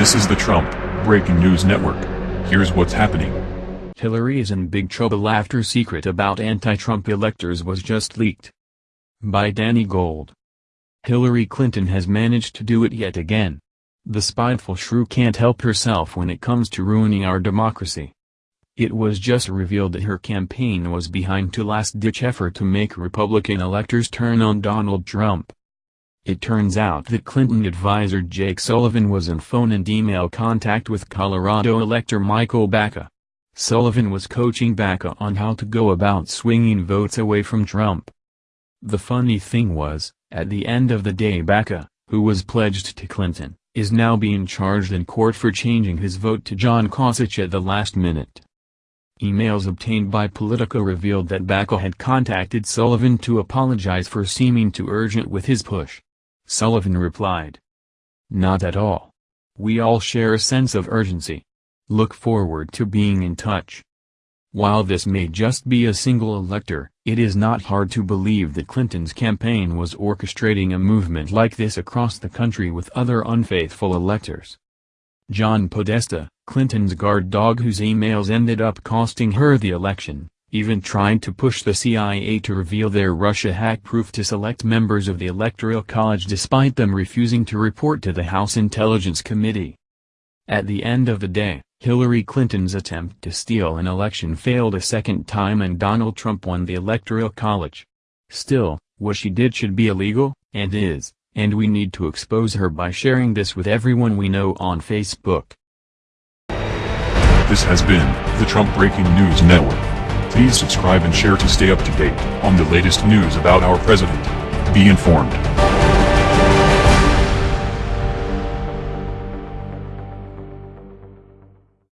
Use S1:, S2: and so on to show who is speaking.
S1: This is the Trump Breaking News Network. Here's what's happening.
S2: Hillary is in big trouble after secret about anti-Trump electors was just leaked. By Danny Gold. Hillary Clinton has managed to do it yet again. The spiteful shrew can't help herself when it comes to ruining our democracy. It was just revealed that her campaign was behind to last-ditch effort to make Republican electors turn on Donald Trump. It turns out that Clinton advisor Jake Sullivan was in phone and email contact with Colorado elector Michael Baca. Sullivan was coaching Baca on how to go about swinging votes away from Trump. The funny thing was, at the end of the day Baca, who was pledged to Clinton, is now being charged in court for changing his vote to John Kasich at the last minute. Emails obtained by Politico revealed that Baca had contacted Sullivan to apologize for seeming too urgent with his push. Sullivan replied. Not at all. We all share a sense of urgency. Look forward to being in touch. While this may just be a single elector, it is not hard to believe that Clinton's campaign was orchestrating a movement like this across the country with other unfaithful electors. John Podesta, Clinton's guard dog whose emails ended up costing her the election, even tried to push the CIA to reveal their Russia hack proof to select members of the Electoral College despite them refusing to report to the House Intelligence Committee. At the end of the day, Hillary Clinton's attempt to steal an election failed a second time and Donald Trump won the Electoral College. Still, what she did should be illegal, and is, and we need to expose her by sharing this with everyone we know on Facebook.
S1: This has been the Trump Breaking News Network. Please subscribe and share to stay up to date on the latest news about our president. Be informed.